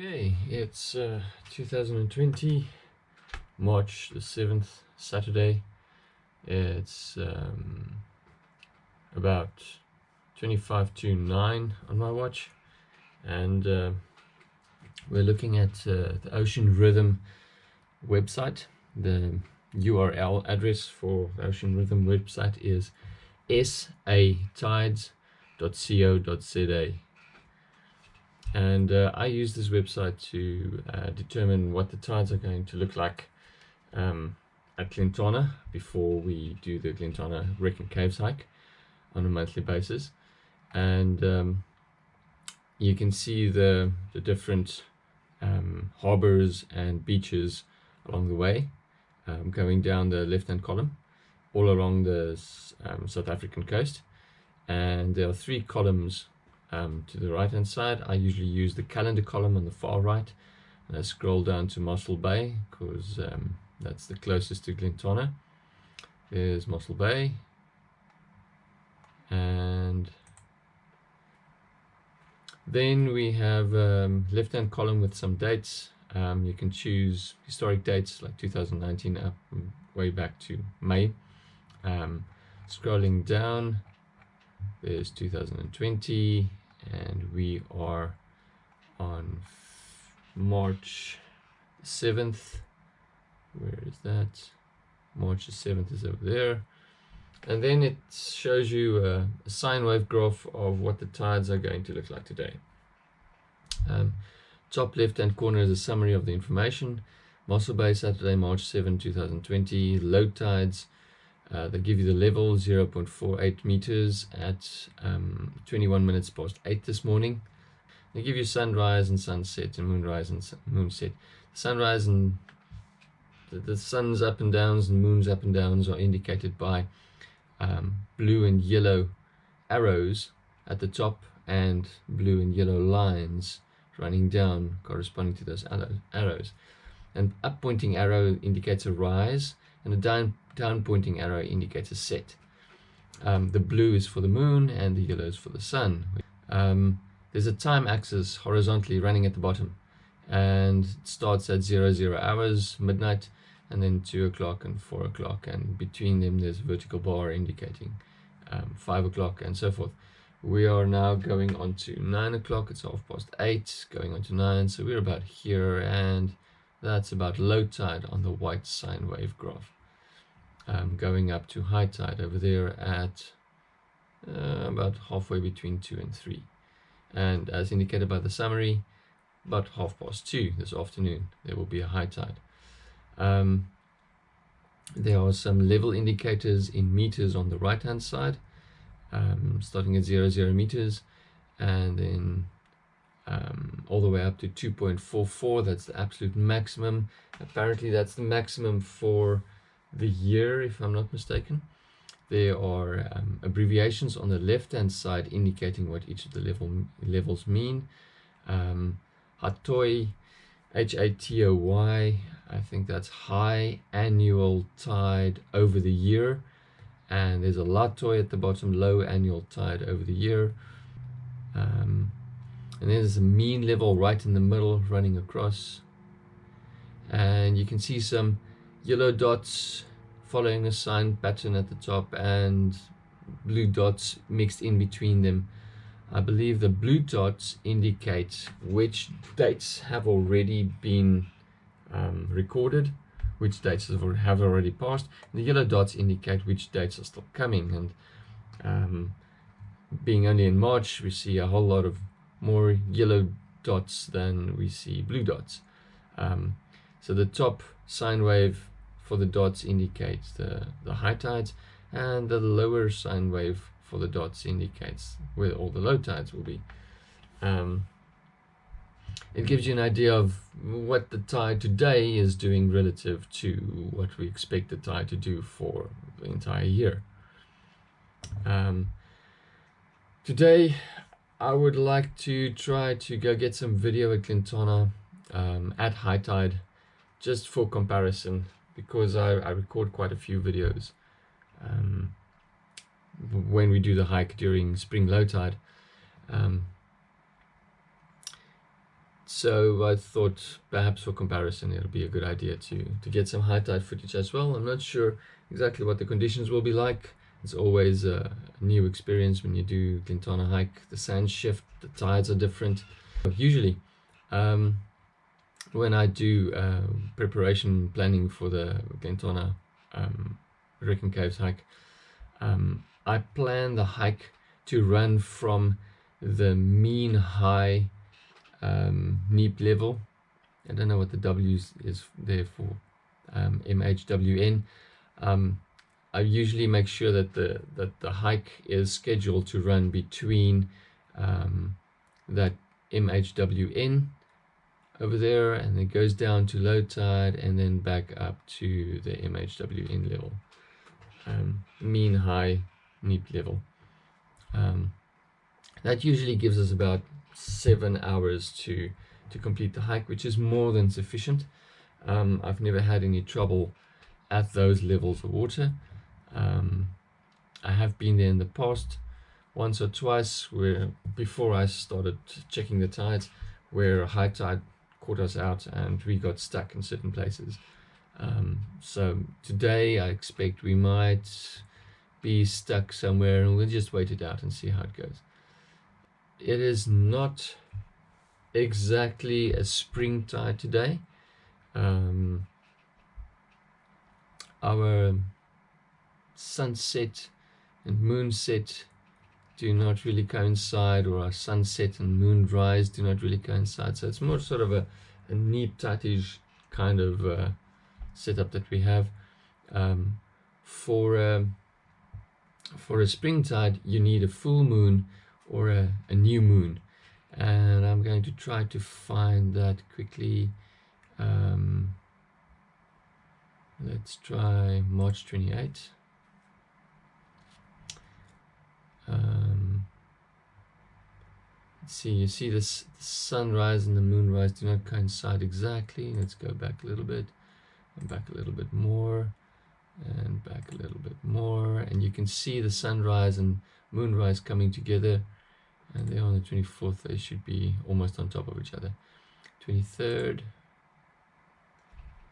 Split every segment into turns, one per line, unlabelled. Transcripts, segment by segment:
Okay, it's uh, 2020, March the 7th, Saturday. It's um, about 25 to 9 on my watch, and uh, we're looking at uh, the Ocean Rhythm website. The URL address for the Ocean Rhythm website is satides.co.za and uh, I use this website to uh, determine what the tides are going to look like um, at Glentana before we do the Glentana Wreck and Caves hike on a monthly basis. And um, you can see the, the different um, harbors and beaches along the way um, going down the left hand column all along the um, South African coast. And there are three columns um, to the right hand side I usually use the calendar column on the far right. And I scroll down to Mossel Bay because um, that's the closest to Glentana. there's Mossel Bay. And then we have um, left hand column with some dates. Um, you can choose historic dates like 2019 up way back to May. Um, scrolling down there's 2020 and we are on March 7th where is that? March the 7th is over there. And then it shows you a, a sine wave graph of what the tides are going to look like today. Um, top left hand corner is a summary of the information. Mossel Bay Saturday March 7 2020 low tides uh, they give you the level 0.48 meters at um, 21 minutes past 8 this morning. They give you sunrise and sunset and moonrise and moonset. Sunrise and the, the sun's up and downs and moon's up and downs are indicated by um, blue and yellow arrows at the top and blue and yellow lines running down corresponding to those arrows. An up pointing arrow indicates a rise and a down, down pointing arrow indicates a set. Um, the blue is for the moon and the yellow is for the sun. Um, there's a time axis horizontally running at the bottom and it starts at 00, zero hours, midnight, and then 2 o'clock and 4 o'clock, and between them there's a vertical bar indicating um, 5 o'clock and so forth. We are now going on to 9 o'clock, it's half past 8, going on to 9, so we're about here, and that's about low tide on the white sine wave graph. Um, going up to high tide over there at uh, about halfway between 2 and 3. And as indicated by the summary, about half past 2 this afternoon, there will be a high tide. Um, there are some level indicators in meters on the right hand side, um, starting at 0, 0 meters, and then um, all the way up to 2.44 that's the absolute maximum. Apparently that's the maximum for the year if I'm not mistaken. There are um, abbreviations on the left hand side indicating what each of the level levels mean. Um, Hatoy H-A-T-O-Y I think that's high annual tide over the year. And there's a Latoy at the bottom low annual tide over the year. Um, and there's a mean level right in the middle running across. And you can see some yellow dots following a sine pattern at the top and blue dots mixed in between them. I believe the blue dots indicate which dates have already been um, recorded which dates have already passed the yellow dots indicate which dates are still coming. And um, being only in March we see a whole lot of more yellow dots than we see blue dots. Um, so the top sine wave for the dots indicates the, the high tides and the lower sine wave for the dots indicates where all the low tides will be. Um, it gives you an idea of what the tide today is doing relative to what we expect the tide to do for the entire year. Um, today I would like to try to go get some video at Glentana um, at high tide just for comparison because I, I record quite a few videos um, when we do the hike during spring low tide um, so I thought perhaps for comparison it'll be a good idea to to get some high tide footage as well. I'm not sure exactly what the conditions will be like. It's always a new experience when you do Glentana hike. The sands shift, the tides are different. Usually, um, when I do uh, preparation planning for the Glentana um, Wreck and Caves hike, um, I plan the hike to run from the mean high um, NEAP level. I don't know what the W is there for, um, MHWN. Um, I usually make sure that the that the hike is scheduled to run between um, that MHWN over there and it goes down to low tide and then back up to the MHWN level. Um, mean high NEAP level. Um, that usually gives us about seven hours to to complete the hike which is more than sufficient. Um, I've never had any trouble at those levels of water um, I have been there in the past once or twice where before I started checking the tides where a high tide caught us out and we got stuck in certain places. Um, so today I expect we might be stuck somewhere and we'll just wait it out and see how it goes. It is not exactly a spring tide today. Um, our sunset and moonset do not really coincide or our sunset and moonrise do not really coincide. So it's more sort of a, a neat tightish kind of uh, setup that we have um, for a, for a spring tide you need a full moon or a, a new moon. And I'm going to try to find that quickly. Um, let's try March 28 um, let's see, you see this the sunrise and the moonrise do not coincide exactly. Let's go back a little bit and back a little bit more and back a little bit more. And you can see the sunrise and moonrise coming together. And there on the 24th they should be almost on top of each other. 23rd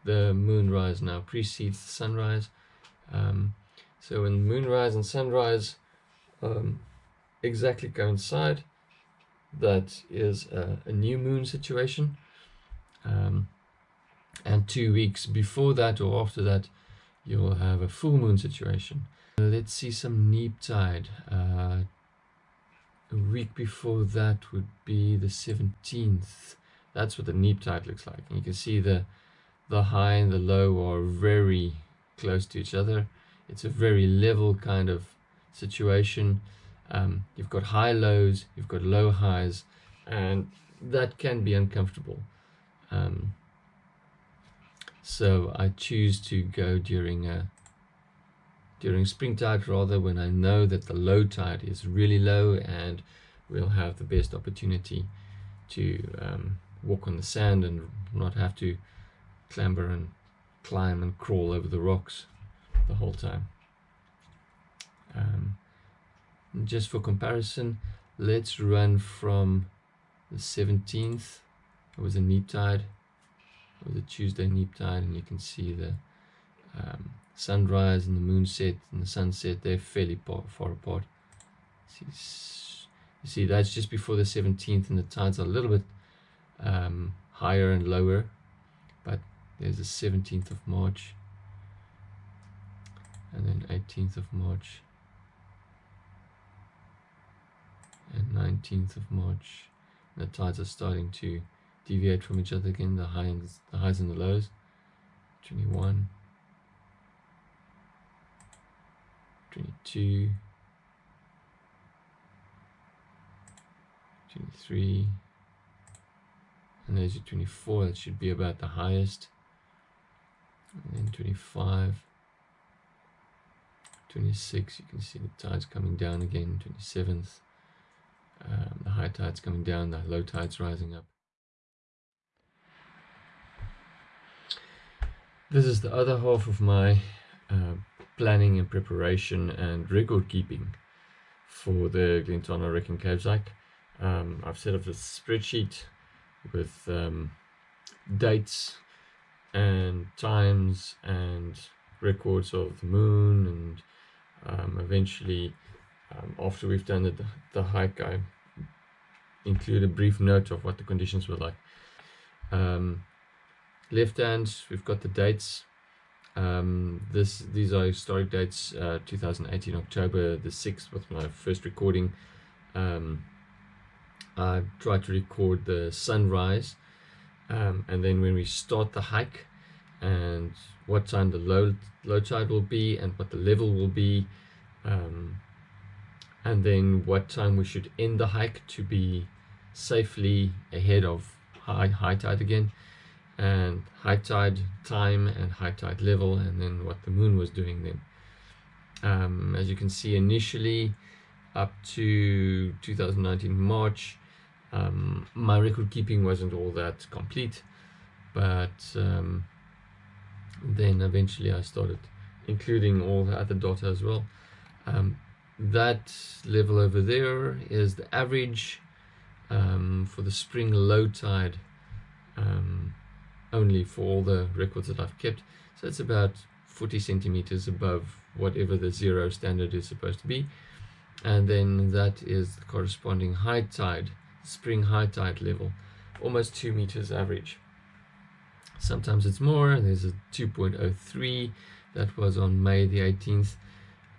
the moonrise now precedes the sunrise. Um, so when moonrise and sunrise um, exactly coincide. That is a, a new moon situation. Um, and two weeks before that or after that, you'll have a full moon situation. Let's see some neap tide. Uh, a week before that would be the 17th. That's what the neap tide looks like. And you can see the the high and the low are very close to each other. It's a very level kind of situation. Um, you've got high lows, you've got low highs, and that can be uncomfortable. Um, so I choose to go during a during spring tide rather when I know that the low tide is really low and we'll have the best opportunity to um, walk on the sand and not have to clamber and climb and crawl over the rocks the whole time. Um, just for comparison, let's run from the 17th. It was a neap tide. It was a Tuesday neap tide, and you can see the um, sunrise and the moonset and the sunset. They're fairly far, apart. See, you see, that's just before the 17th, and the tides are a little bit um, higher and lower. But there's the 17th of March, and then 18th of March. And 19th of March. The tides are starting to deviate from each other again, the highs, the highs and the lows. 21, 22, 23, and there's your 24, that should be about the highest. And then 25, 26, you can see the tides coming down again, 27th, um, the high tide's coming down, the low tide's rising up. This is the other half of my uh, planning and preparation and record keeping for the Glentana Wreck and Caves hike. Um, I've set up a spreadsheet with um, dates and times and records of the moon and um, eventually um, after we've done the, the hike I include a brief note of what the conditions were like. Um, left hand we've got the dates. Um, this these are historic dates uh, 2018 October the 6th was my first recording. Um, I tried to record the sunrise um, and then when we start the hike and what time the low low tide will be and what the level will be um, and then what time we should end the hike to be safely ahead of high, high tide again and high tide time and high tide level and then what the moon was doing then. Um, as you can see initially up to 2019 March um, my record keeping wasn't all that complete but um, then eventually I started including all the other data as well. Um, that level over there is the average um, for the spring low tide um, only for all the records that I've kept. So it's about 40 centimeters above whatever the zero standard is supposed to be. And then that is the corresponding high tide spring high tide level almost two meters average. Sometimes it's more there's a 2.03 that was on May the 18th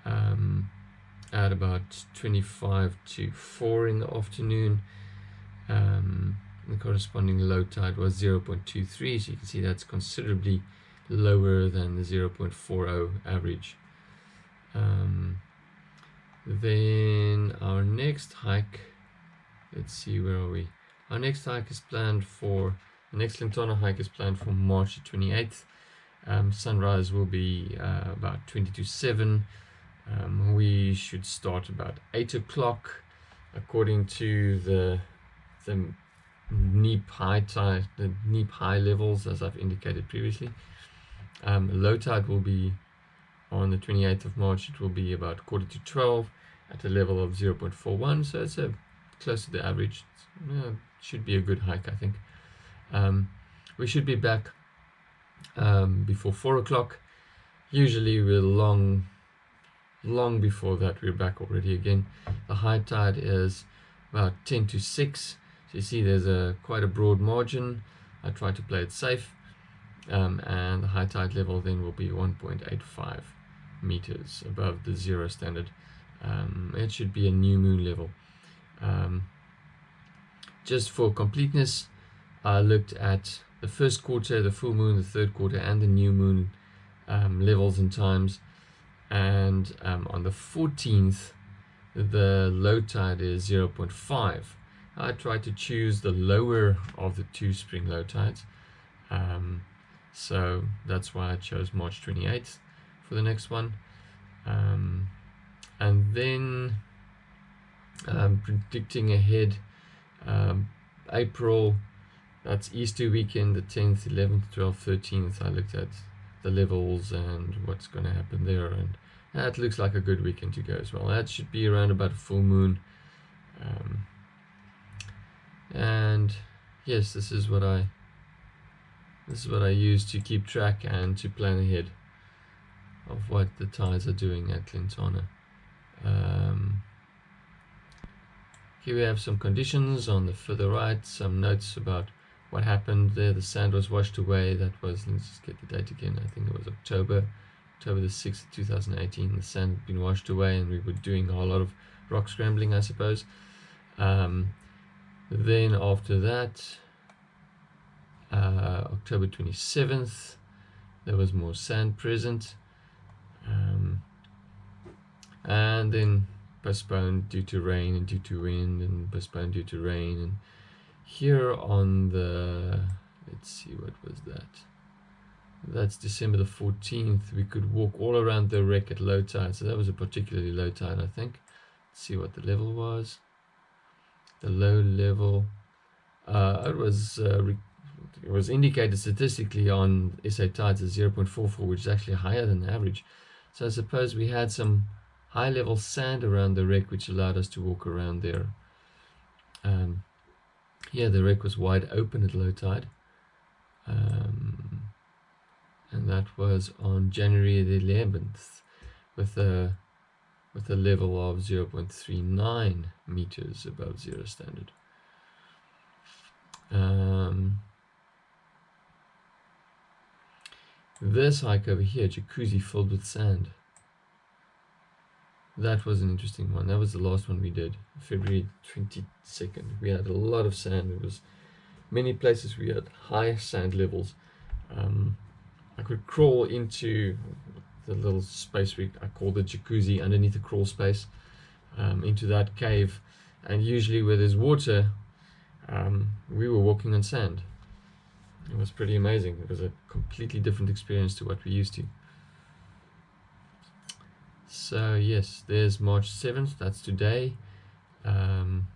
um, at about 25 to 4 in the afternoon. Um, the corresponding low tide was 0.23 so you can see that's considerably lower than the 0.40 average. Um, then our next hike let's see where are we? Our next hike is planned for the next Glentana hike is planned for March 28th um, sunrise will be uh, about 20 to 7 um, we should start about 8 o'clock according to the the NEAP high tide, the NEAP high levels as I've indicated previously. Um, low tide will be on the 28th of March, it will be about quarter to 12 at a level of 0.41, so it's a, close to the average. Yeah, should be a good hike, I think. Um, we should be back um, before 4 o'clock. Usually we're long, long before that we're back already again. The high tide is about 10 to 6 so you see there's a quite a broad margin. I try to play it safe. Um, and the high tide level then will be 1.85 meters above the zero standard. Um, it should be a new moon level. Um, just for completeness, I looked at the first quarter, the full moon, the third quarter, and the new moon um, levels and times. And um, on the 14th, the low tide is 0.5 I tried to choose the lower of the two spring low tides. Um, so that's why I chose March 28th for the next one. Um, and then um, predicting ahead, um, April, that's Easter weekend, the 10th, 11th, 12th, 13th. I looked at the levels and what's going to happen there. And that looks like a good weekend to go as well. That should be around about a full moon. Um, and yes this is what I this is what I use to keep track and to plan ahead of what the tides are doing at Glentana um, here we have some conditions on the further right some notes about what happened there the sand was washed away that was let's just get the date again I think it was October October the 6th 2018 the sand had been washed away and we were doing a whole lot of rock scrambling I suppose um, then after that, uh, October 27th, there was more sand present. Um, and then postponed due to rain and due to wind and postponed due to rain. And here on the, let's see, what was that? That's December the 14th. We could walk all around the wreck at low tide. So that was a particularly low tide, I think. Let's see what the level was the low level uh, it was uh, it was indicated statistically on SA tides as 0.44 which is actually higher than average so I suppose we had some high level sand around the wreck which allowed us to walk around there um, yeah, the wreck was wide open at low tide. Um, and that was on January the 11th with a with a level of 0.39 meters above zero standard. Um, this hike over here, jacuzzi filled with sand. That was an interesting one. That was the last one we did, February 22nd. We had a lot of sand. It was many places we had high sand levels. Um, I could crawl into the little space we I call the jacuzzi underneath the crawl space um, into that cave and usually where there's water um, we were walking on sand it was pretty amazing it was a completely different experience to what we used to so yes there's March 7th that's today um,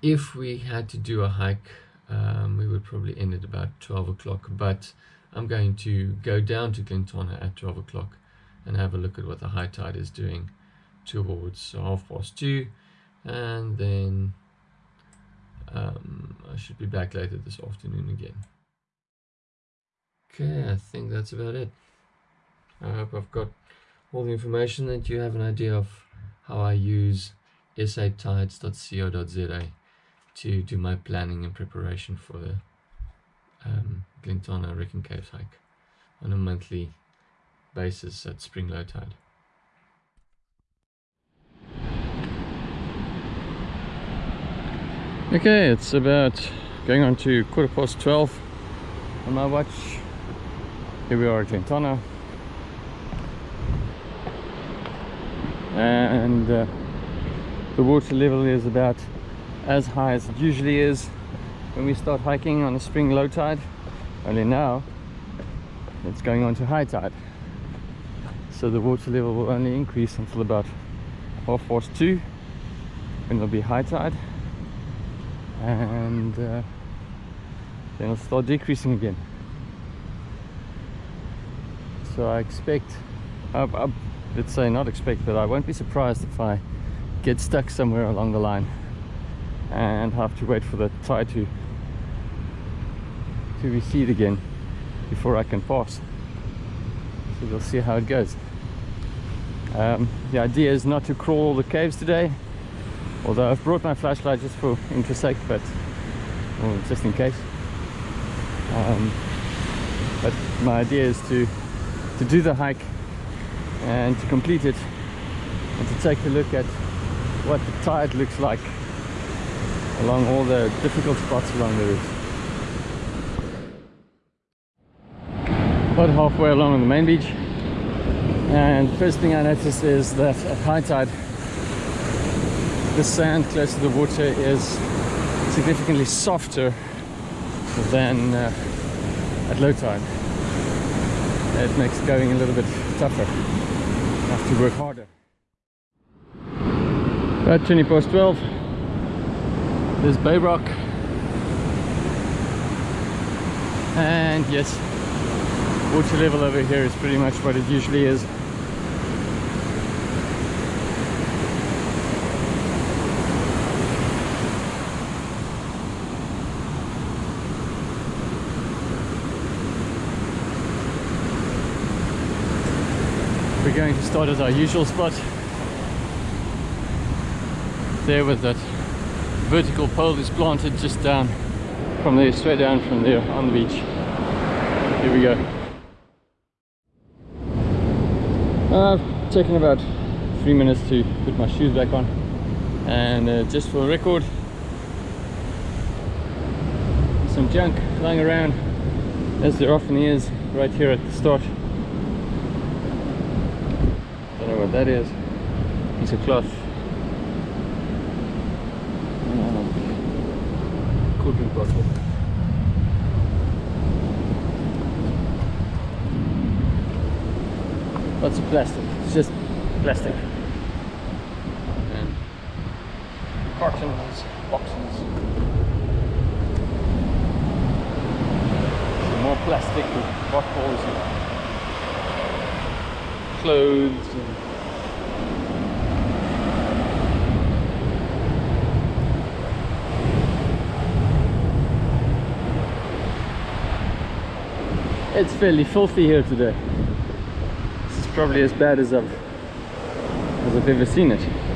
if we had to do a hike um, we would probably end at about 12 o'clock but I'm going to go down to Glentana at 12 o'clock and have a look at what the high tide is doing towards half past two and then um, I should be back later this afternoon again. Okay, I think that's about it. I hope I've got all the information that you have an idea of how I use satides.co.za to do my planning and preparation for the um, Glentana Wreck and Caves hike on a monthly basis at spring low tide. Okay, it's about going on to quarter past 12 on my watch. Here we are at Glentana. And uh, the water level is about as high as it usually is. When we start hiking on a spring low tide only now it's going on to high tide. So the water level will only increase until about half past two when it'll be high tide and uh, then it'll start decreasing again. So I expect I, I, let's say not expect but I won't be surprised if I get stuck somewhere along the line and have to wait for the tide to to recede again before I can pass. So we'll see how it goes. Um, the idea is not to crawl all the caves today although I've brought my flashlight just for interest sake but well, just in case. Um, but my idea is to to do the hike and to complete it and to take a look at what the tide looks like along all the difficult spots along the route. About halfway along on the main beach and first thing I noticed is that at high tide the sand close to the water is significantly softer than uh, at low tide. It makes going a little bit tougher. Have to work harder. About 20 past 12 there's Bay Rock and yes water level over here is pretty much what it usually is we're going to start at our usual spot there with that vertical pole is planted just down from there, straight down from there on the beach. Here we go. I've taken about three minutes to put my shoes back on and uh, just for a record some junk lying around as there often is right here at the start don't know what that is piece of cloth cooking bottle. Lots of plastic, it's just plastic. And cartons, boxes. Some more plastic with bottles and clothes and
it's fairly filthy here today. This is probably as bad as I've as I've ever seen it.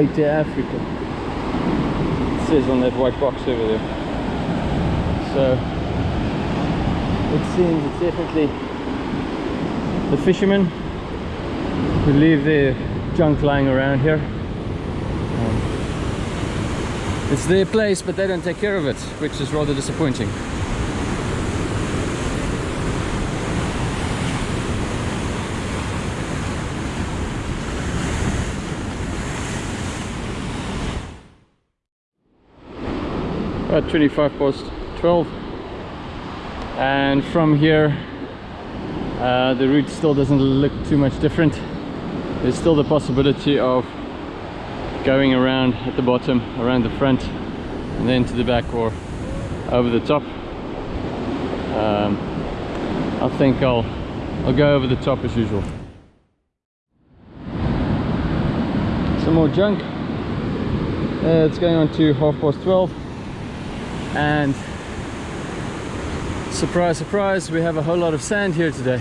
Beta Africa. It says on that white box over there. So it seems it's definitely the fishermen who leave their junk lying around here. Um, it's their place, but they don't take care of it, which is rather disappointing. About 25 past 12 and from here uh, the route still doesn't look too much different. There's still the possibility of going around at the bottom around the front and then to the back or over the top. Um, I think I'll I'll go over the top as usual. Some more junk. Uh, it's going on to half past 12 and surprise surprise we have a whole lot of sand here today.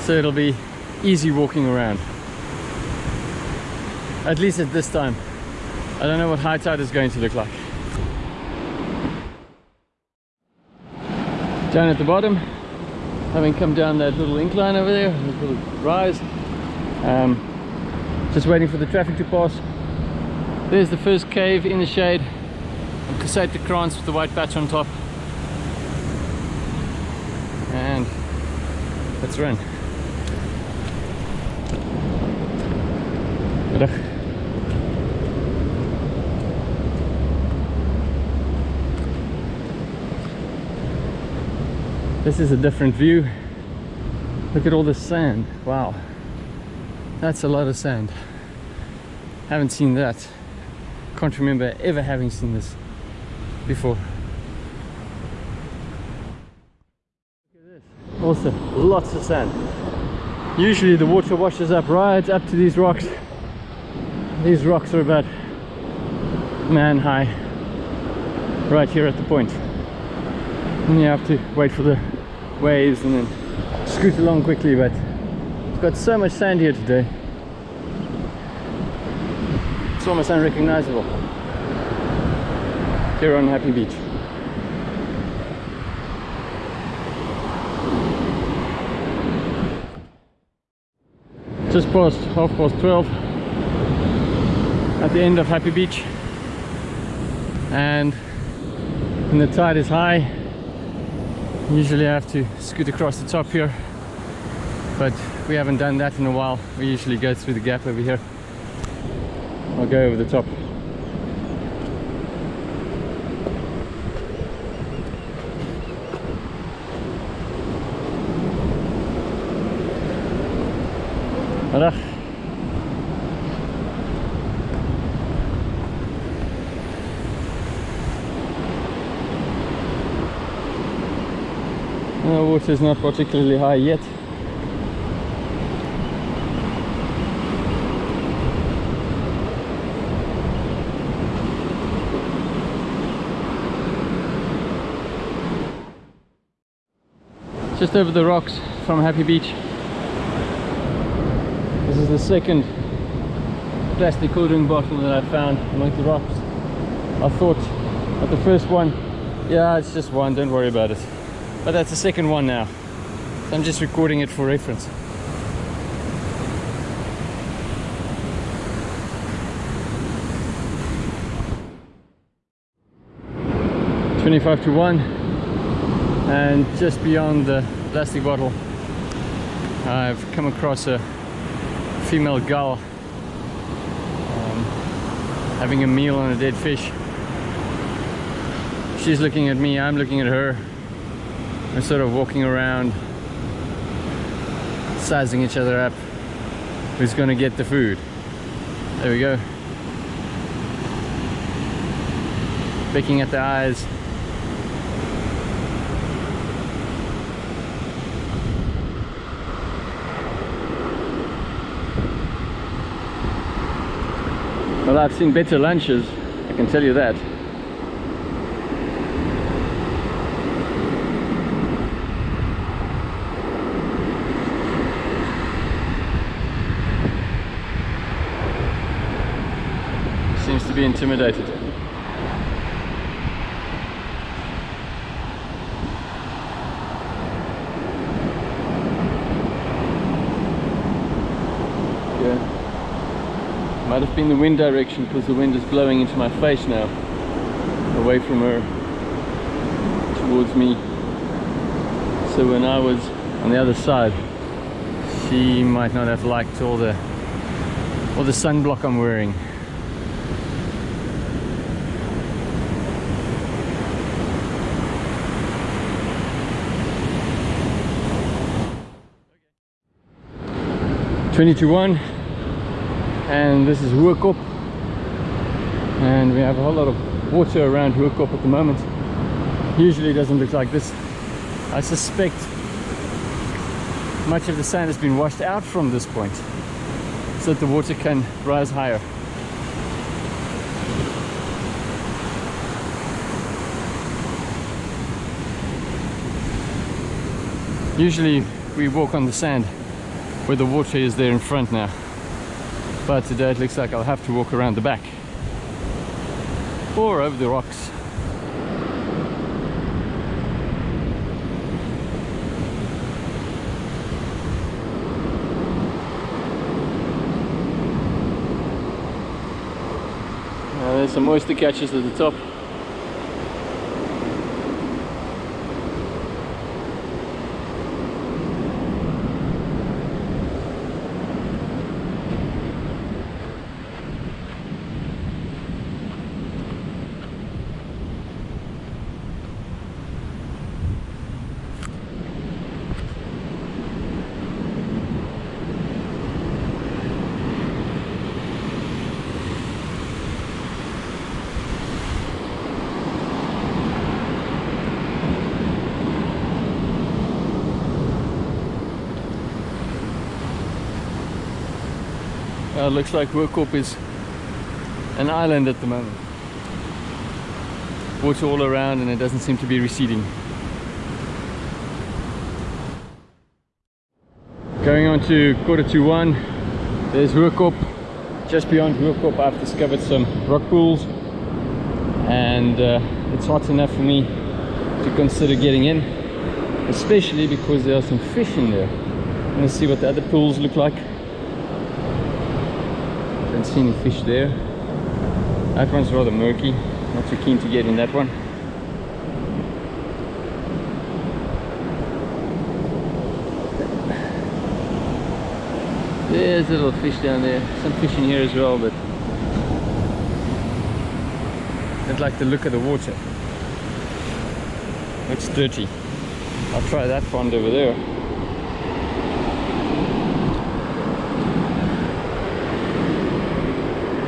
So it'll be easy walking around. At least at this time. I don't know what high tide is going to look like. Down at the bottom having come down that little incline over there little rise um, just waiting for the traffic to pass. There's the first cave in the shade Caseta Krans with the white patch on top. And let's run. This is a different view. Look at all this sand. Wow. That's a lot of sand. Haven't seen that. Can't remember ever having seen this before. Also, lots of sand. Usually the water washes up right up to these rocks. These rocks are about man high right here at the point. And you have to wait for the waves and then scoot along quickly but it's got so much sand here today it's almost unrecognizable here on Happy Beach. Just past half past 12 at the end of Happy Beach. And when the tide is high usually I have to scoot across the top here. But we haven't done that in a while. We usually go through the gap over here. I'll go over the top Voilà. The water is not particularly high yet. Just over the rocks from Happy Beach This is the second plastic cool drink bottle that I found among the rocks. I thought at the first one, yeah, it's just one, don't worry about it. But that's the second one now. I'm just recording it for reference. Twenty-five to one, and just beyond the plastic bottle, I've come across a female gull um, having a meal on a dead fish. She's looking at me, I'm looking at her. We're sort of walking around, sizing each other up. who's gonna get the food. There we go. Picking at the eyes. Well, I've seen better lunches, I can tell you that. Seems to be intimidated. Yeah. Might have been the wind direction because the wind is blowing into my face now. Away from her. Towards me. So when I was on the other side, she might not have liked all the all the sunblock I'm wearing. Twenty to one, and this is Hoekop, and we have a whole lot of water around Hoekop at the moment. Usually it doesn't look like this. I suspect much of the sand has been washed out from this point so that the water can rise higher. Usually we walk on the sand where the water is there in front now. But today it looks like I'll have to walk around the back or over the rocks. Uh, there's some oyster catchers at the top. Uh, looks like Hoekop is an island at the moment. Water all around and it doesn't seem to be receding. Going on to quarter to one, there's Hoekop. Just beyond Hoekop I've discovered some rock pools and uh, it's hot enough for me to consider getting in especially because there are some fish in there. Gonna see what the other pools look like. Don't see any fish there. That one's rather murky. Not too keen to get in that one. There's a little fish down there. Some fish in here as well, but I don't like to look at the water. Looks dirty. I'll try that pond over there.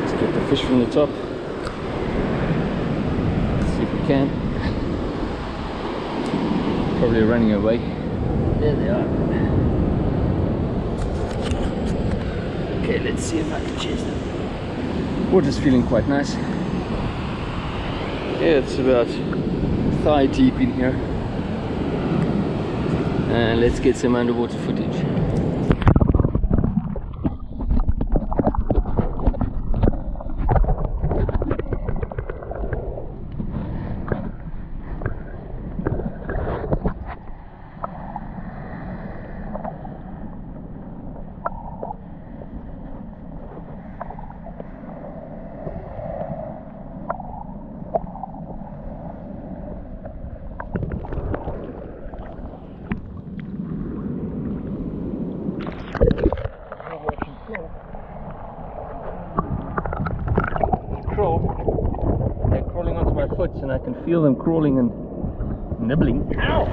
Let's get the fish from the top. see if we can. Probably running away. There they are. Okay, let's see if I can chase them. Water's feeling quite nice. Yeah, it's about thigh deep in here. And let's get some underwater footage. feel them crawling and nibbling. Ow!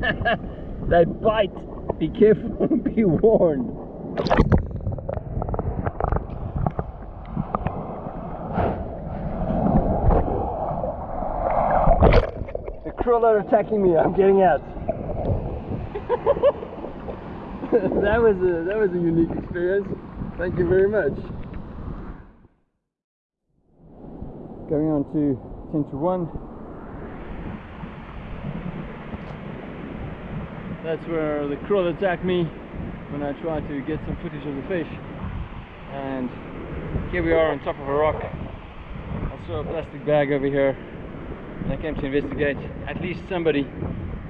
they bite! Be careful, be warned. The krill are attacking me, I'm getting out. that was a that was a unique experience. Thank you very much. Going on to 10 to 1. That's where the krill attacked me when I tried to get some footage of the fish. And here we are on top of a rock. I saw a plastic bag over here and I came to investigate. At least somebody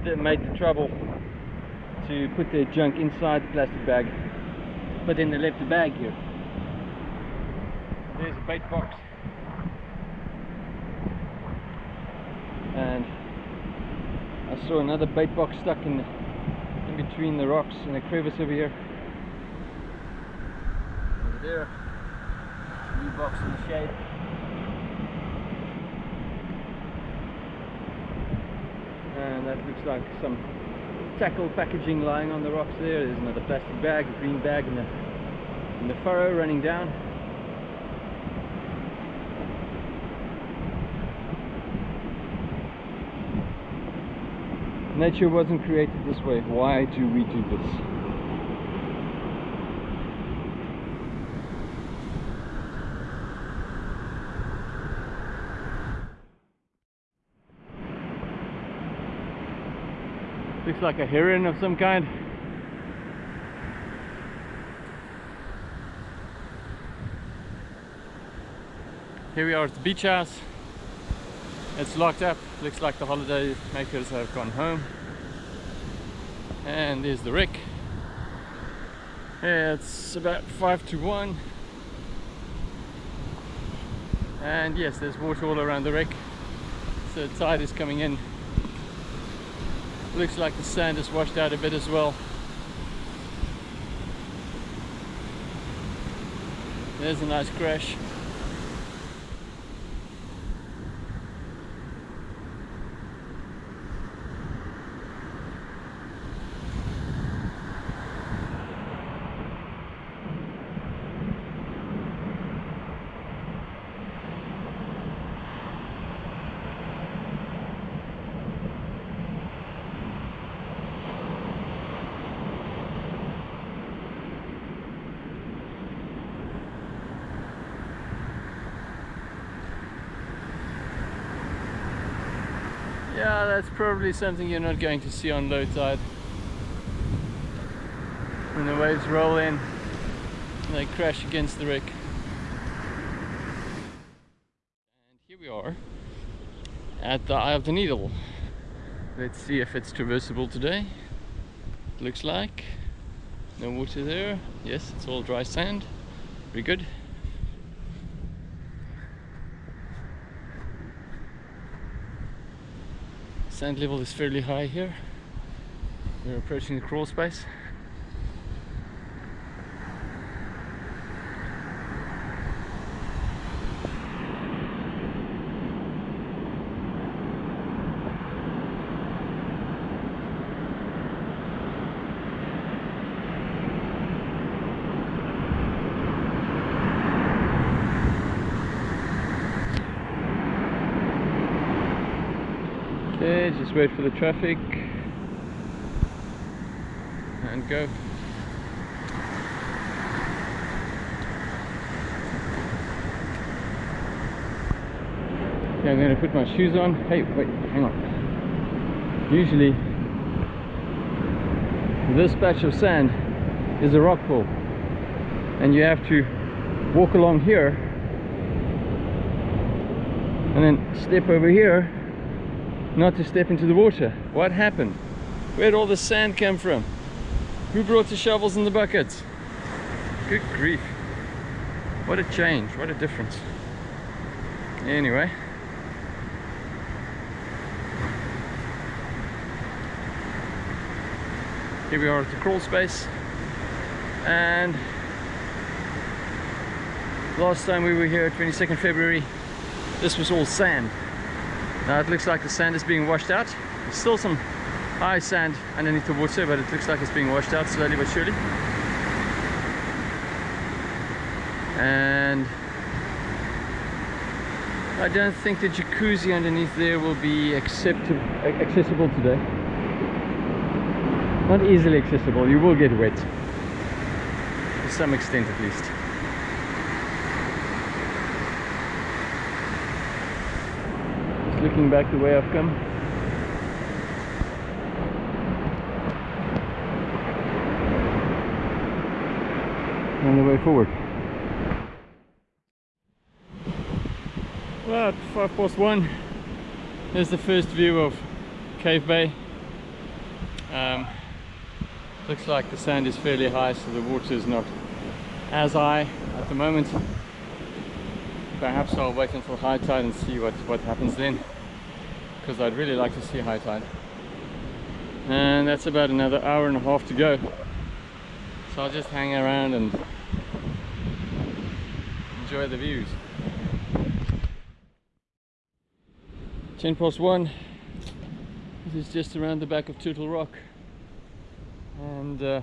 that made the trouble to put their junk inside the plastic bag. But then they left the bag here. There's a bait box. And I saw another bait box stuck in in between the rocks in a crevice over here. Over there. New box in the shade. And that looks like some tackle packaging lying on the rocks there. There's another plastic bag, a green bag in the in the furrow running down. Nature wasn't created this way. Why do we do this? Looks like a heron of some kind. Here we are at the beach house. It's locked up. Looks like the holiday makers have gone home. And there's the wreck. It's about five to one. And yes, there's water all around the wreck. So the tide is coming in. Looks like the sand is washed out a bit as well. There's a nice crash. Yeah, that's probably something you're not going to see on low tide. When the waves roll in, they crash against the wreck. And here we are at the Eye of the Needle. Let's see if it's traversable today. Looks like no water there. Yes, it's all dry sand. Very good. Sand level is fairly high here. We're approaching the crawl space. Okay, just wait for the traffic and go. Yeah, I'm going to put my shoes on. Hey, wait, hang on. Usually, this patch of sand is a rock pool, and you have to walk along here and then step over here not to step into the water. What happened? Where'd all the sand come from? Who brought the shovels and the buckets? Good grief. What a change, what a difference. Anyway. Here we are at the crawl space. And last time we were here, 22nd February, this was all sand. Now it looks like the sand is being washed out. There's still some high sand underneath the water, but it looks like it's being washed out slowly but surely. And I don't think the jacuzzi underneath there will be accessible today. Not easily accessible, you will get wet. To some extent at least. Just looking back the way I've come. On the way forward. Well, five past one. There's the first view of Cave Bay. Um, looks like the sand is fairly high, so the water is not as high at the moment. Perhaps I'll wait until high tide and see what, what happens then, because I'd really like to see high tide. And that's about another hour and a half to go. So I'll just hang around and enjoy the views. 10 past 1 this is just around the back of Turtle Rock and uh,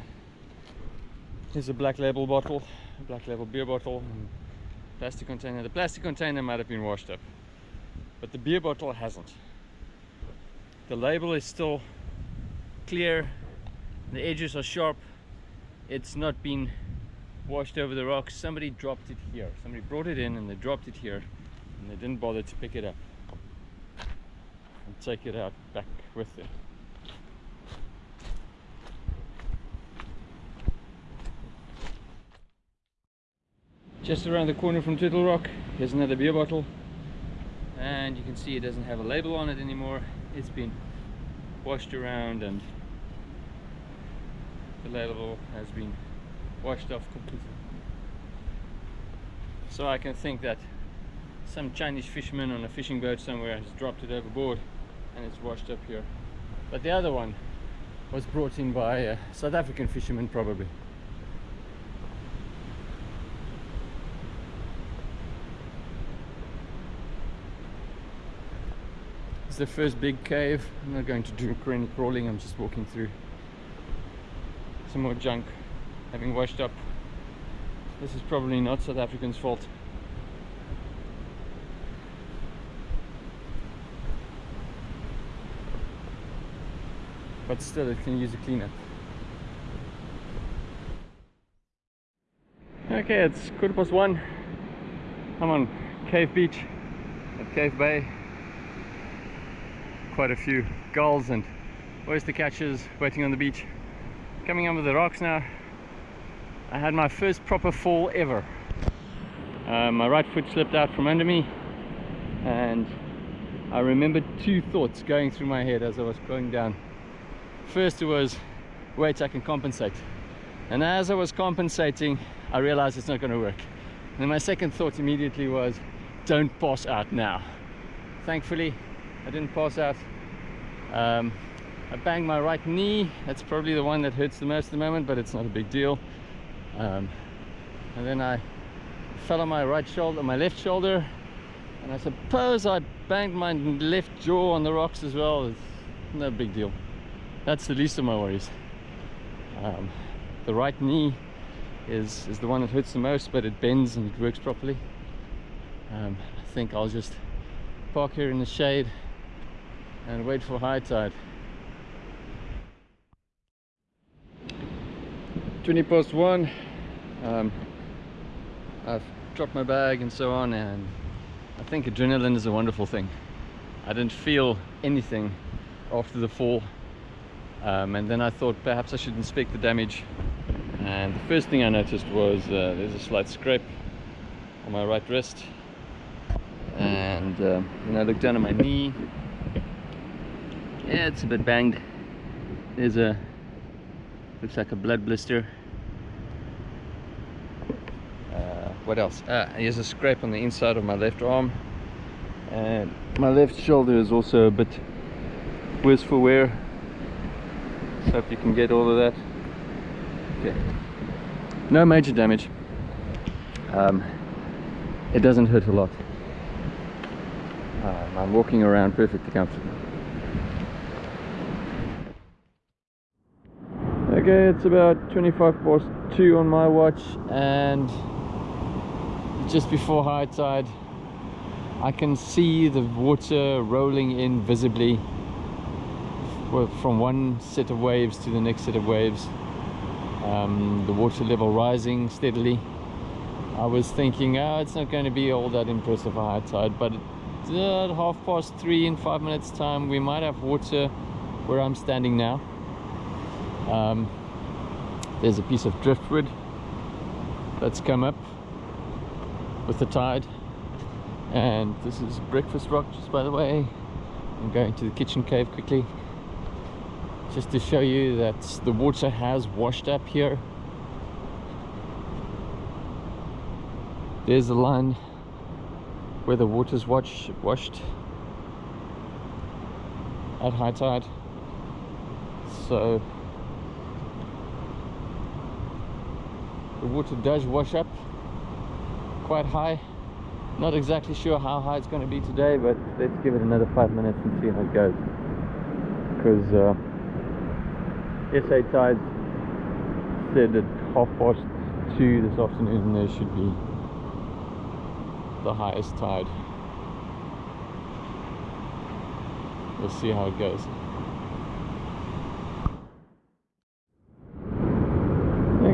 here's a black label bottle black label beer bottle plastic container the plastic container might have been washed up but the beer bottle hasn't the label is still clear. The edges are sharp. It's not been washed over the rocks. Somebody dropped it here. Somebody brought it in and they dropped it here and they didn't bother to pick it up and take it out back with them. Just around the corner from Turtle Rock here's another beer bottle. And you can see it doesn't have a label on it anymore it's been washed around and the label has been washed off completely. So I can think that some Chinese fisherman on a fishing boat somewhere has dropped it overboard and it's washed up here. But the other one was brought in by a South African fisherman probably the first big cave. I'm not going to do any crawling I'm just walking through some more junk having washed up. This is probably not South African's fault. But still it can use a cleanup okay it's quarter past one. I'm on Cave Beach at Cave Bay quite a few gulls and oyster catchers waiting on the beach. Coming over the rocks now. I had my first proper fall ever. Uh, my right foot slipped out from under me and I remembered two thoughts going through my head as I was going down. First it was wait I can compensate. And as I was compensating I realized it's not going to work. And my second thought immediately was don't pass out now. Thankfully I didn't pass out. Um, I banged my right knee. That's probably the one that hurts the most at the moment but it's not a big deal. Um, and then I fell on my right shoulder my left shoulder and I suppose I banged my left jaw on the rocks as well. It's no big deal. That's the least of my worries. Um, the right knee is is the one that hurts the most but it bends and it works properly. Um, I think I'll just park here in the shade and wait for high tide. 20 past one um, I've dropped my bag and so on and I think adrenaline is a wonderful thing. I didn't feel anything after the fall um, and then I thought perhaps I should inspect the damage and the first thing I noticed was uh, there's a slight scrape on my right wrist and uh, I looked down at my knee yeah it's a bit banged. There's a looks like a blood blister. Uh, what else? Ah, here's a scrape on the inside of my left arm. And my left shoulder is also a bit worse for wear. Hope you can get all of that. Okay. No major damage. Um, it doesn't hurt a lot. Um, I'm walking around perfectly comfortable okay it's about 25 past 2 on my watch and just before high tide I can see the water rolling in visibly from one set of waves to the next set of waves. Um, the water level rising steadily. I was thinking oh, it's not going to be all that impressive high tide but at half past three in five minutes time. We might have water where I'm standing now um, there's a piece of driftwood that's come up with the tide. And this is breakfast rock just by the way. I'm going to the kitchen cave quickly just to show you that the water has washed up here. There's the line where the water's washed washed at high tide. So the water does wash up quite high not exactly sure how high it's going to be today but let's give it another five minutes and see how it goes because uh, SA Tides said at half past two this afternoon there should be the highest tide. We'll see how it goes.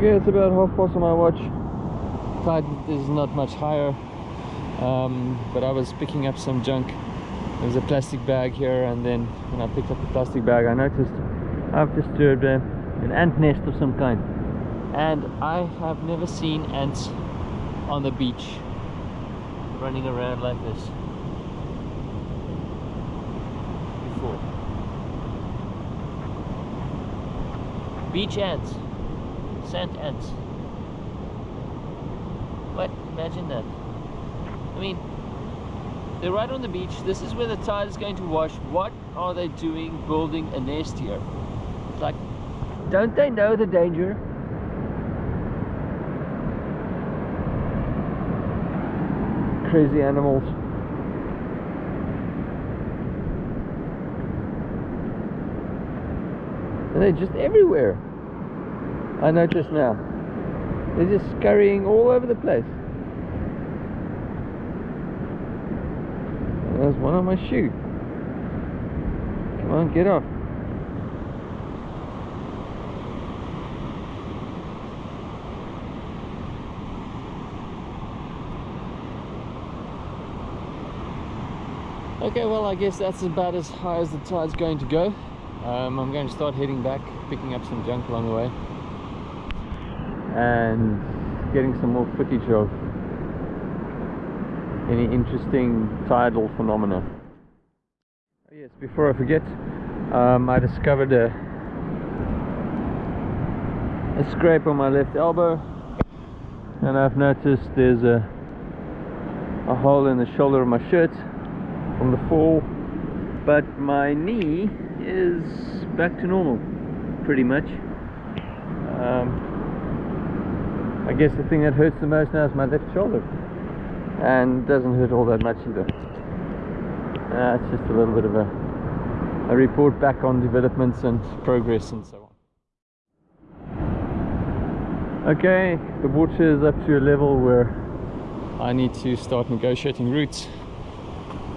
Okay, it's about half past on my watch. Tide is not much higher, um, but I was picking up some junk. There's a plastic bag here, and then when I picked up the plastic bag, I noticed I've disturbed an ant nest of some kind and I have never seen ants on the beach running around like this before beach ants sand ants what imagine that I mean they're right on the beach this is where the tide is going to wash what are they doing building a nest here like, don't they know the danger? Crazy animals. And they're just everywhere. I notice now. They're just scurrying all over the place. There's one on my shoe. Come on, get off. Okay, well, I guess that's about as high as the tide's going to go. Um, I'm going to start heading back, picking up some junk along the way. And getting some more footage of any interesting tidal phenomena. Oh, yes, before I forget, um, I discovered a, a scrape on my left elbow. And I've noticed there's a, a hole in the shoulder of my shirt from the fall but my knee is back to normal pretty much um, I guess the thing that hurts the most now is my left shoulder. And doesn't hurt all that much either. Uh, it's just a little bit of a, a report back on developments and progress and so on. Okay the water is up to a level where I need to start negotiating routes.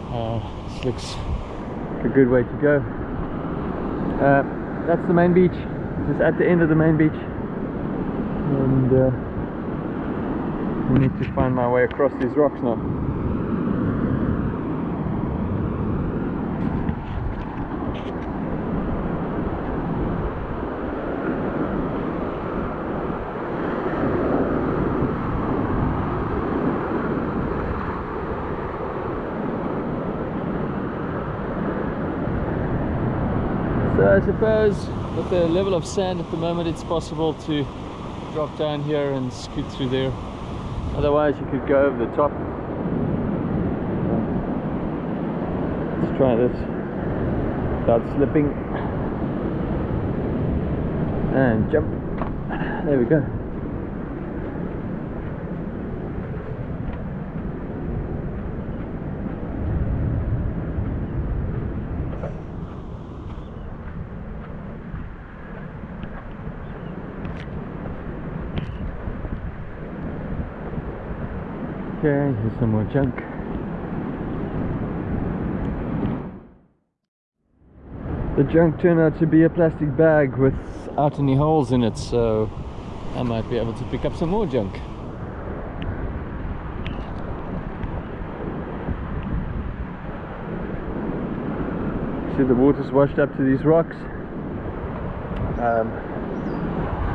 Uh, this looks like a good way to go. Uh, that's the main beach. Just at the end of the main beach. And uh, I need to find my way across these rocks now. So I suppose with the level of sand at the moment it's possible to drop down here and scoot through there otherwise you could go over the top. Let's try this. Without slipping. And jump. There we go Okay, here's some more junk. The junk turned out to be a plastic bag without any holes in it, so I might be able to pick up some more junk. See the water's washed up to these rocks. Um,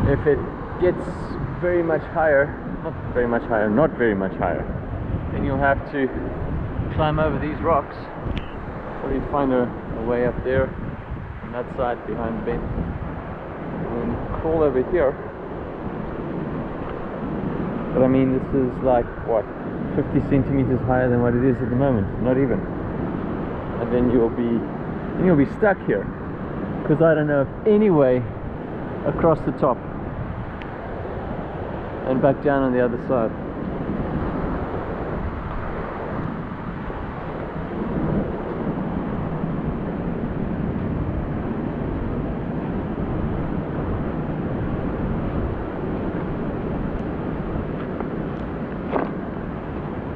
if it gets very much higher, not very much higher, not very much higher, then you'll have to climb over these rocks. Or you find a, a way up there on that side behind the bend and crawl over here. But I mean this is like what 50 centimeters higher than what it is at the moment not even. And then you'll be then you'll be stuck here. Because I don't know of any way across the top and back down on the other side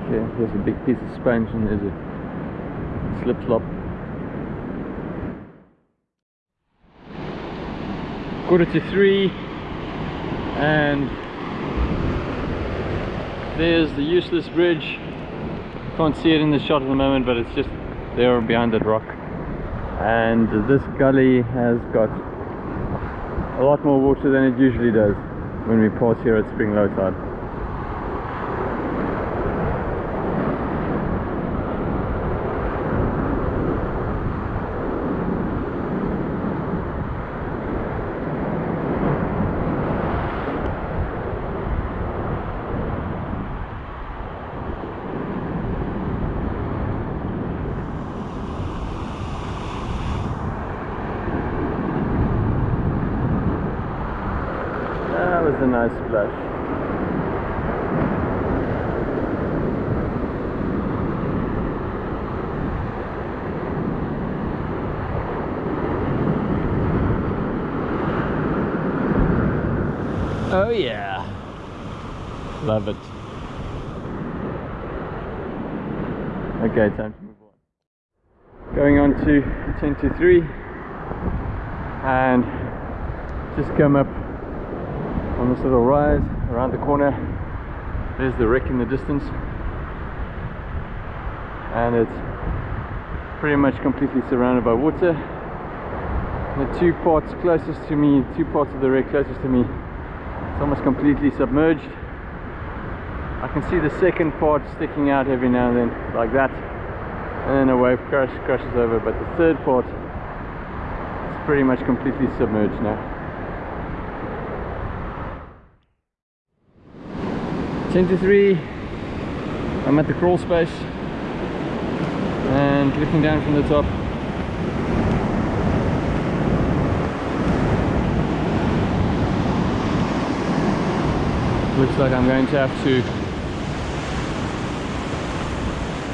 Okay, there's a big piece of suspension is a slip slop. Quarter to three and there's the useless bridge. Can't see it in the shot at the moment but it's just there behind that rock. And this gully has got a lot more water than it usually does when we pass here at spring low tide. That was a nice splash. Oh yeah. Love it. Okay, time to move on. Going on to 10 to 3 and just come up on this little rise around the corner. There's the wreck in the distance. And it's pretty much completely surrounded by water. The two parts closest to me two parts of the wreck closest to me it's almost completely submerged can see the second part sticking out every now and then like that. And then a wave crash crashes over but the third part is pretty much completely submerged now. 10 to 3 I'm at the crawl space and looking down from the top. Looks like I'm going to have to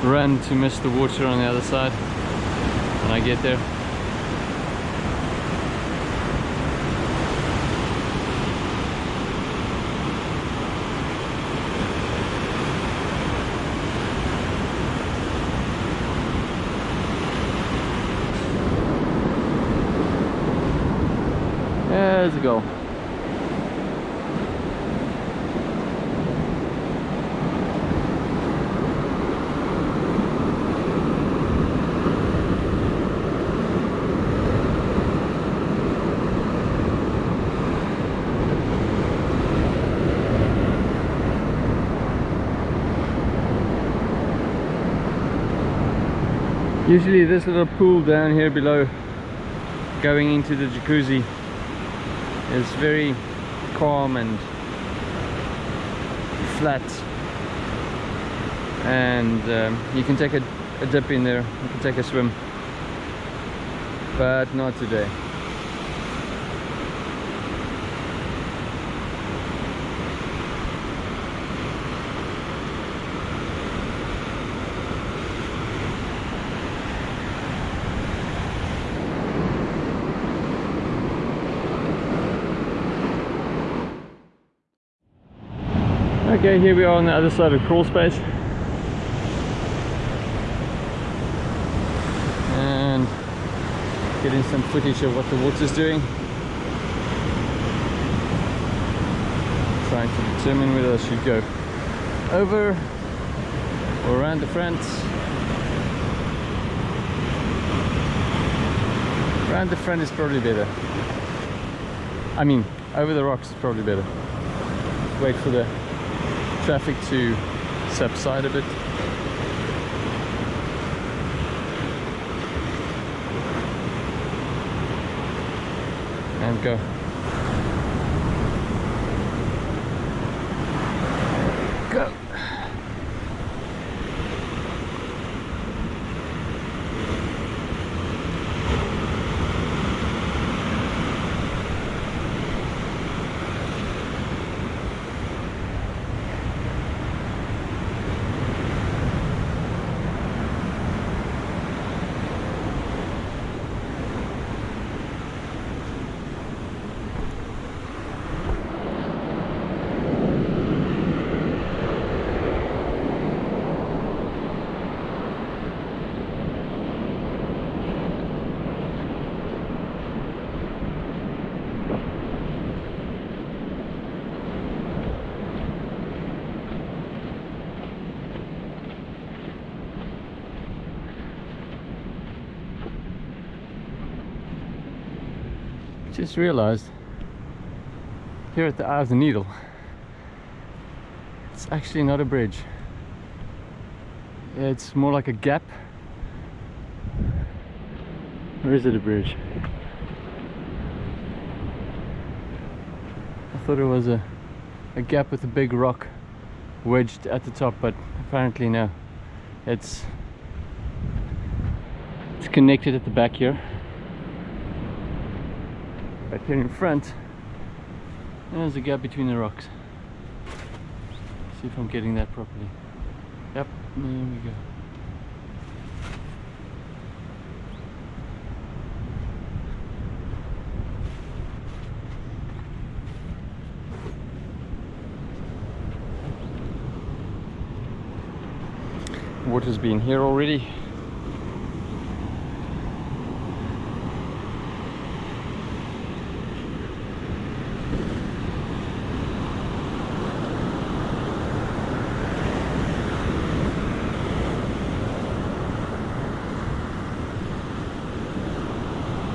run to miss the water on the other side when I get there There's a goal. Usually this little pool down here below going into the jacuzzi. Is very calm and flat. And um, you can take a, a dip in there you can take a swim. But not today Okay, here we are on the other side of crawl space. And getting some footage of what the water's doing. Trying to determine whether I should go over or around the front. Around the front is probably better. I mean, over the rocks is probably better. Wait for the traffic to subside a bit. And go. Go. Just realized here at the Eye of the Needle, it's actually not a bridge. It's more like a gap. Or is it a bridge? I thought it was a, a gap with a big rock wedged at the top, but apparently no. It's it's connected at the back here. But here in front, there's a gap between the rocks. See if I'm getting that properly. Yep, there we go. Water's been here already.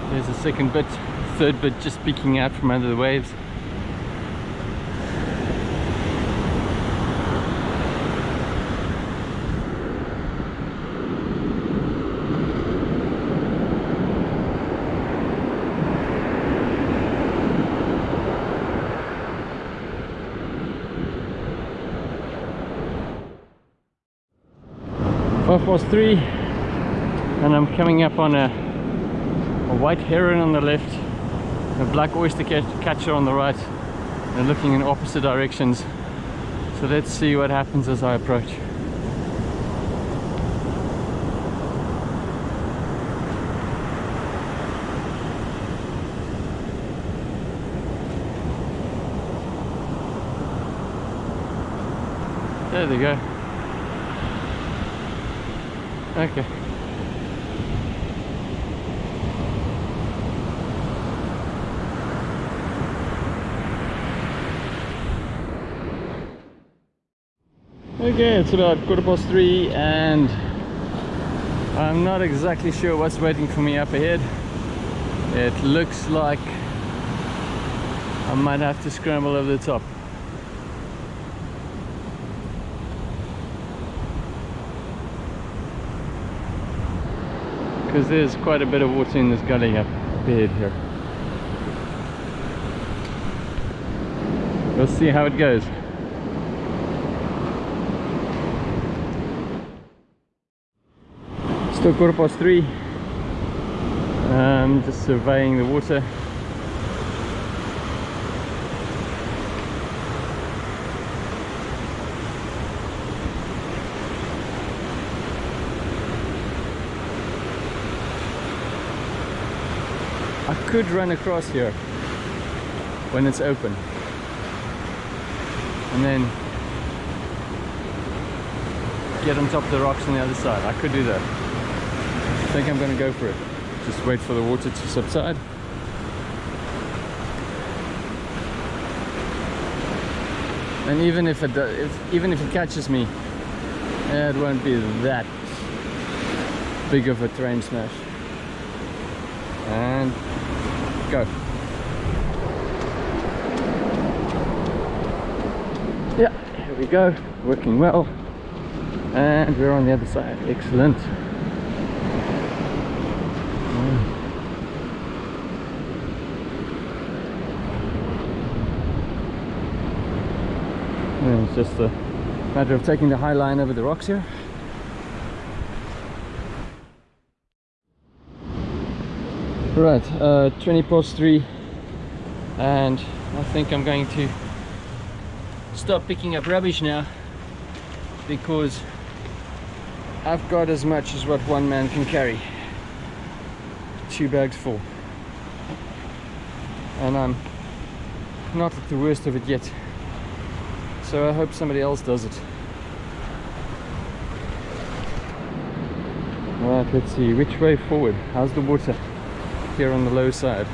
There's a second bit, third bit just peeking out from under the waves. Five past three, and I'm coming up on a a white heron on the left, a black oyster catch- catcher on the right, and looking in opposite directions. So let's see what happens as I approach. There they go. Okay. Okay, it's about quarter past three and I'm not exactly sure what's waiting for me up ahead. It looks like I might have to scramble over the top. Because there's quite a bit of water in this gully up ahead here. We'll see how it goes. Still quarter past three. Um, just surveying the water. I could run across here when it's open and then get on top of the rocks on the other side. I could do that. I think I'm going to go for it. just wait for the water to subside. And even if it do, if, even if it catches me it won't be that big of a train smash. And go. Yeah here we go. Working well. And we're on the other side. Excellent And it's just a matter of taking the high line over the rocks here. Right uh, 20 past 3 and I think I'm going to stop picking up rubbish now because I've got as much as what one man can carry. Two bags full. And I'm not at the worst of it yet so I hope somebody else does it. Right let's see. Which way forward? How's the water here on the low side?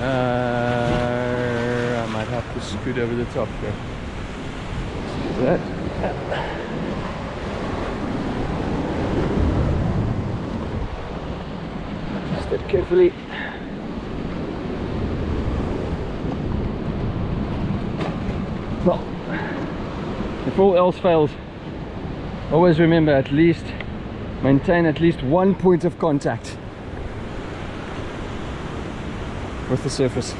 Uh, I might have to scoot over the top here. That. Step carefully if all else fails always remember at least maintain at least one point of contact with the surface.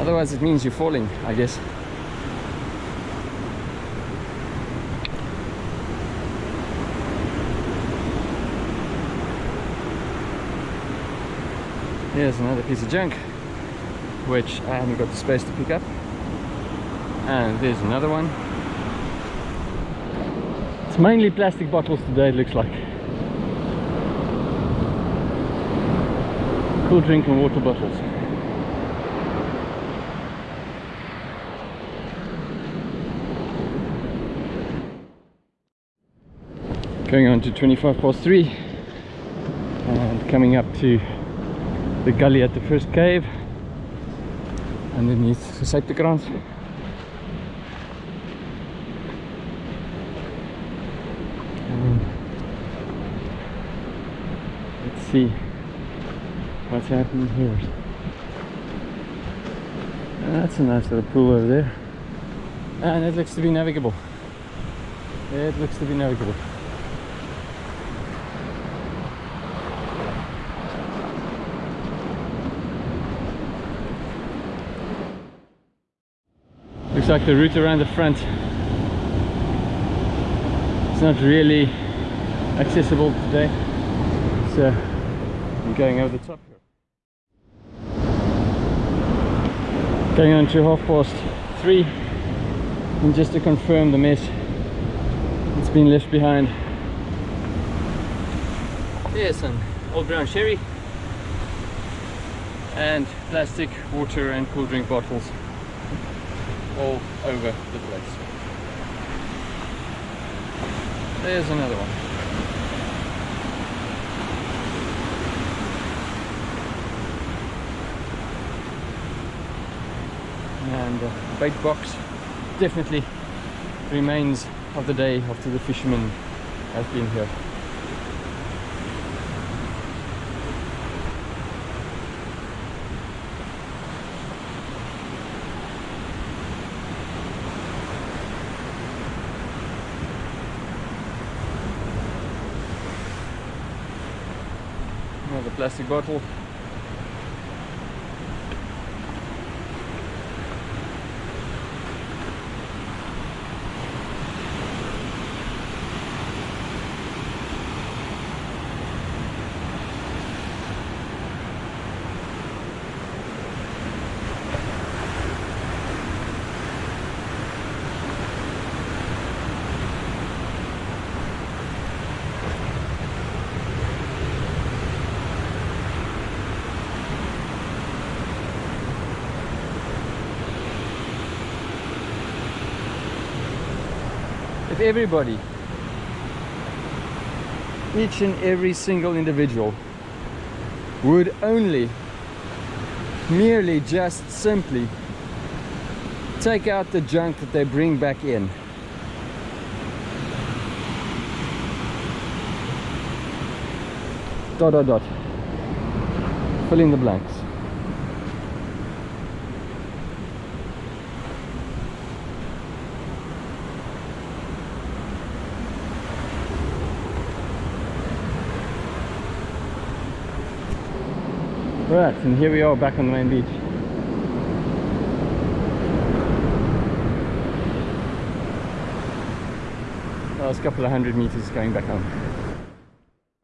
Otherwise it means you're falling I guess. Here's another piece of junk which I haven't got the space to pick up and there's another one. It's mainly plastic bottles today it looks like. Cool drink and water bottles. Going on to 25 past 3 and coming up to the gully at the first cave. Underneath the Suiptekrans let's see what's happening here. That's a nice little pool over there. And it looks to be navigable. It looks to be navigable. Looks like the route around the front it's not really accessible today. So going over the top here going on to half past three and just to confirm the mess it's been left behind there's some old brown sherry and plastic water and cool drink bottles all over the place. There's another one. And the uh, bait box definitely remains of the day after the fishermen have been here. another plastic bottle if everybody. Each and every single individual would only merely just simply take out the junk that they bring back in. Dot dot dot. Fill in the blanks right and here we are back on the main beach. Last couple of hundred meters going back home